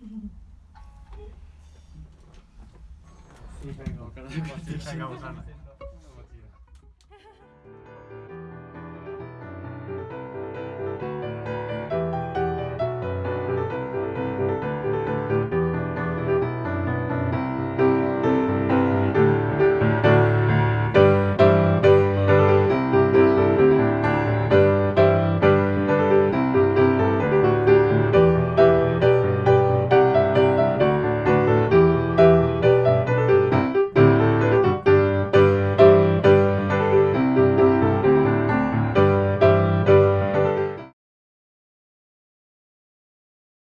Sí, venga, cara. De